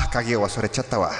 鍵を忘れちゃったわ。